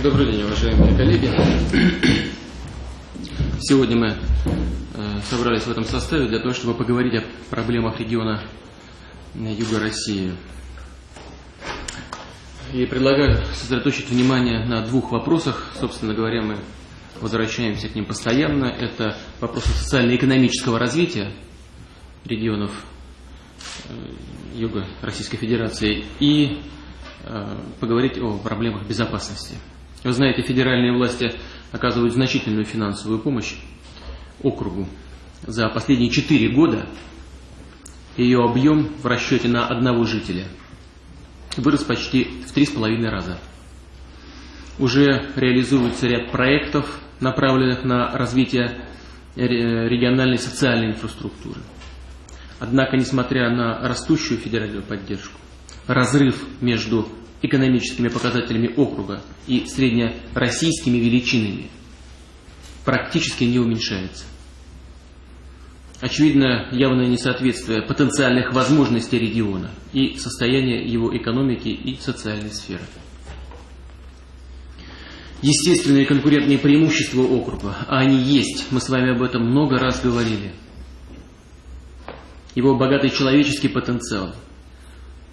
Добрый день, уважаемые коллеги. Сегодня мы э, собрались в этом составе для того, чтобы поговорить о проблемах региона Юга России. И предлагаю сосредоточить внимание на двух вопросах. Собственно говоря, мы возвращаемся к ним постоянно. Это вопросы социально-экономического развития регионов э, Юга Российской Федерации и э, поговорить о проблемах безопасности. Вы знаете, федеральные власти оказывают значительную финансовую помощь округу. За последние четыре года ее объем в расчете на одного жителя вырос почти в три с половиной раза. Уже реализуется ряд проектов, направленных на развитие региональной социальной инфраструктуры. Однако, несмотря на растущую федеральную поддержку, разрыв между экономическими показателями округа и среднероссийскими величинами практически не уменьшается. Очевидно, явное несоответствие потенциальных возможностей региона и состояния его экономики и социальной сферы. Естественные конкурентные преимущества округа, а они есть, мы с вами об этом много раз говорили. Его богатый человеческий потенциал –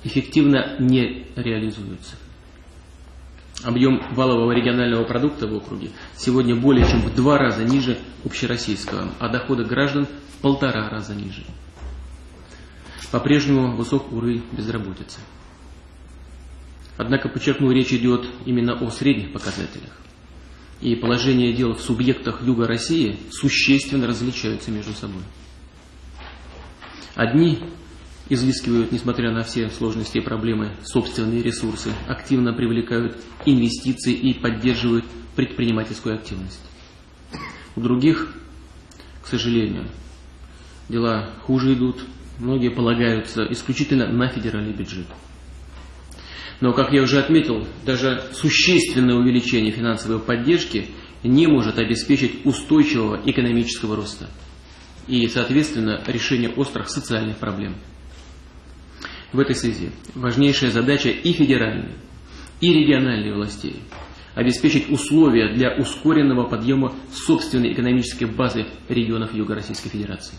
эффективно не реализуются. Объем валового регионального продукта в округе сегодня более чем в два раза ниже общероссийского, а доходы граждан в полтора раза ниже. По-прежнему высок уровень безработицы. Однако, подчеркну, речь идет именно о средних показателях. И положение дел в субъектах Юга России существенно различаются между собой. Одни изыскивают, несмотря на все сложности и проблемы, собственные ресурсы, активно привлекают инвестиции и поддерживают предпринимательскую активность. У других, к сожалению, дела хуже идут, многие полагаются исключительно на федеральный бюджет. Но, как я уже отметил, даже существенное увеличение финансовой поддержки не может обеспечить устойчивого экономического роста и, соответственно, решение острых социальных проблем. В этой связи важнейшая задача и федеральной, и региональной властей – обеспечить условия для ускоренного подъема собственной экономической базы регионов Юга Российской Федерации.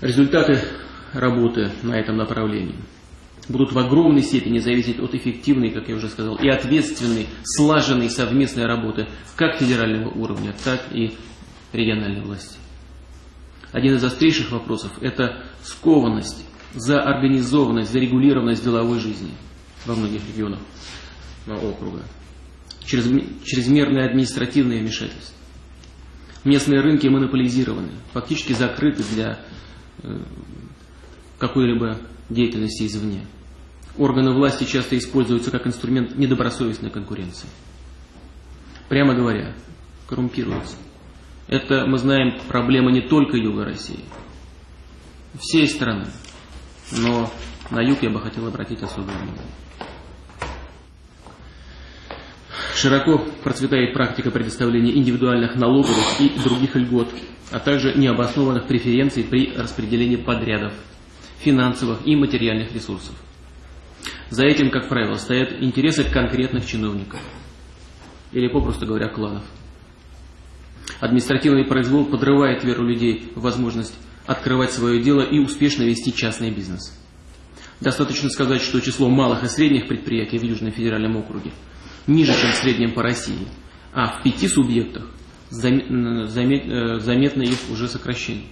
Результаты работы на этом направлении будут в огромной степени зависеть от эффективной, как я уже сказал, и ответственной, слаженной совместной работы как федерального уровня, так и региональной власти. Один из острейших вопросов – это скованность, заорганизованность, зарегулированность деловой жизни во многих регионах округа, чрезмерное административное вмешательство. Местные рынки монополизированы, фактически закрыты для э, какой-либо деятельности извне. Органы власти часто используются как инструмент недобросовестной конкуренции. Прямо говоря, коррумпируются. Это, мы знаем, проблема не только Юга России, всей страны. Но на юг я бы хотел обратить особое внимание. Широко процветает практика предоставления индивидуальных налоговых и других льгот, а также необоснованных преференций при распределении подрядов, финансовых и материальных ресурсов. За этим, как правило, стоят интересы конкретных чиновников или, попросту говоря, кланов. Административный произвол подрывает веру людей в возможность открывать свое дело и успешно вести частный бизнес. Достаточно сказать, что число малых и средних предприятий в Южном федеральном округе ниже, чем в среднем по России, а в пяти субъектах э, заметно их уже сокращение.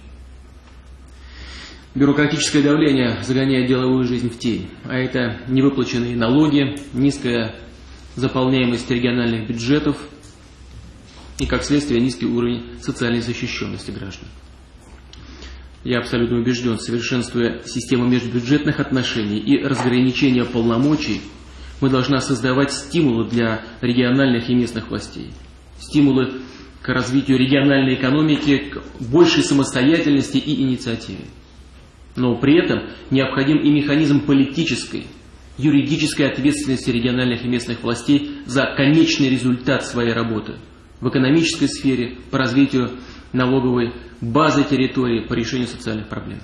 Бюрократическое давление загоняет деловую жизнь в тень, а это невыплаченные налоги, низкая заполняемость региональных бюджетов – и, как следствие, низкий уровень социальной защищенности граждан. Я абсолютно убежден, совершенствуя систему межбюджетных отношений и разграничения полномочий, мы должны создавать стимулы для региональных и местных властей. Стимулы к развитию региональной экономики, к большей самостоятельности и инициативе. Но при этом необходим и механизм политической, юридической ответственности региональных и местных властей за конечный результат своей работы – в экономической сфере, по развитию налоговой базы территории, по решению социальных проблем.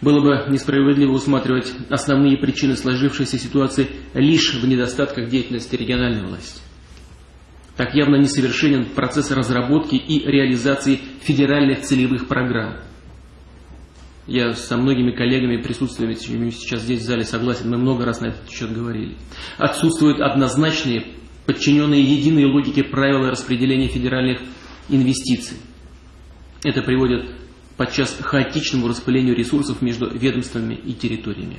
Было бы несправедливо усматривать основные причины сложившейся ситуации лишь в недостатках деятельности региональной власти. Так явно несовершенен процесс разработки и реализации федеральных целевых программ. Я со многими коллегами, присутствующими сейчас здесь в зале, согласен, мы много раз на этот счет говорили. Отсутствуют однозначные, подчиненные единой логике правила распределения федеральных инвестиций. Это приводит подчас к хаотичному распылению ресурсов между ведомствами и территориями.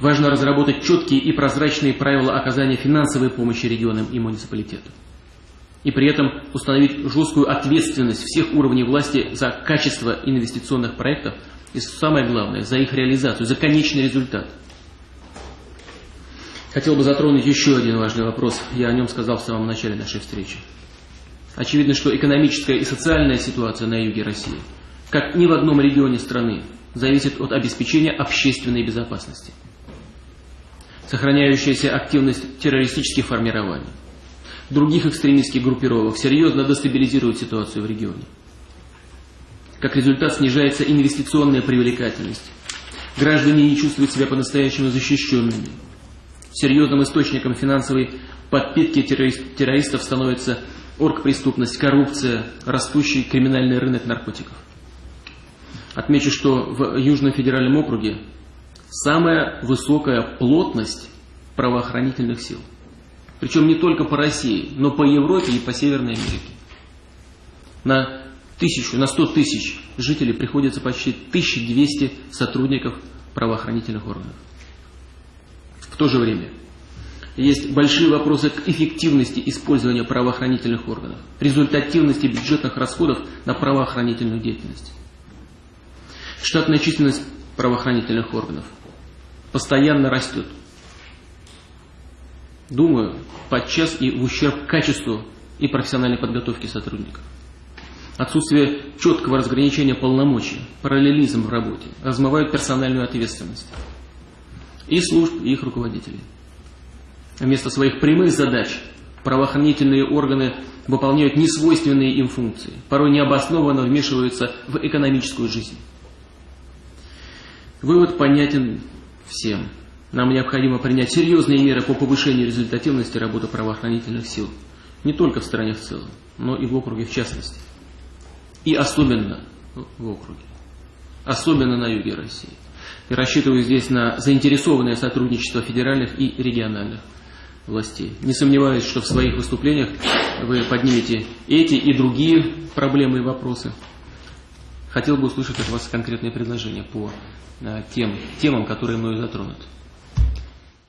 Важно разработать четкие и прозрачные правила оказания финансовой помощи регионам и муниципалитетам. И при этом установить жесткую ответственность всех уровней власти за качество инвестиционных проектов и самое главное, за их реализацию, за конечный результат. Хотел бы затронуть еще один важный вопрос. Я о нем сказал в самом начале нашей встречи. Очевидно, что экономическая и социальная ситуация на юге России, как ни в одном регионе страны, зависит от обеспечения общественной безопасности. Сохраняющаяся активность террористических формирований, других экстремистских группировок серьезно дестабилизирует ситуацию в регионе. Как результат снижается инвестиционная привлекательность. Граждане не чувствуют себя по-настоящему защищенными. Серьезным источником финансовой подпитки террористов становится оргпреступность, коррупция, растущий криминальный рынок наркотиков. Отмечу, что в Южном федеральном округе самая высокая плотность правоохранительных сил. Причем не только по России, но по Европе и по Северной Америке. На тысячу, на сто тысяч жителей приходится почти 1200 сотрудников правоохранительных органов. В то же время есть большие вопросы к эффективности использования правоохранительных органов, результативности бюджетных расходов на правоохранительную деятельность. Штатная численность правоохранительных органов постоянно растет. Думаю, подчас и в ущерб качеству и профессиональной подготовки сотрудников. Отсутствие четкого разграничения полномочий, параллелизм в работе размывают персональную ответственность и служб, и их руководителей. Вместо своих прямых задач правоохранительные органы выполняют несвойственные им функции, порой необоснованно вмешиваются в экономическую жизнь. Вывод понятен всем. Нам необходимо принять серьезные меры по повышению результативности работы правоохранительных сил. Не только в стране в целом, но и в округе в частности. И особенно в округе. Особенно на юге России. И рассчитываю здесь на заинтересованное сотрудничество федеральных и региональных властей. Не сомневаюсь, что в своих выступлениях вы поднимете эти и другие проблемы и вопросы. Хотел бы услышать от вас конкретные предложения по э, тем темам, которые мною затронуты.